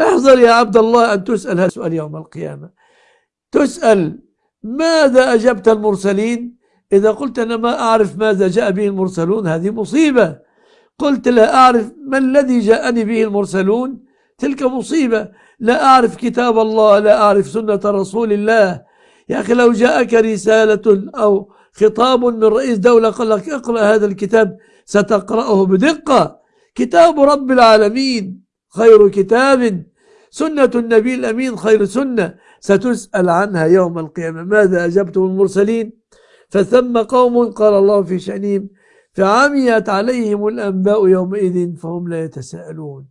احذر يا عبد الله أن تسأل هذا السؤال يوم القيامة. تسأل ماذا أجبت المرسلين؟ إذا قلت أنا ما أعرف ماذا جاء به المرسلون هذه مصيبة. قلت لا أعرف ما الذي جاءني به المرسلون تلك مصيبة. لا أعرف كتاب الله لا أعرف سنة رسول الله. يا أخي لو جاءك رسالة أو خطاب من رئيس دولة قال لك اقرأ هذا الكتاب ستقرأه بدقة. كتاب رب العالمين. خير كتاب. سنة النبي الأمين خير سنة. ستسأل عنها يوم القيامة. ماذا أجبتم المرسلين؟ فثم قوم قال الله في شأنهم فعميت عليهم الأنباء يومئذ فهم لا يتساءلون.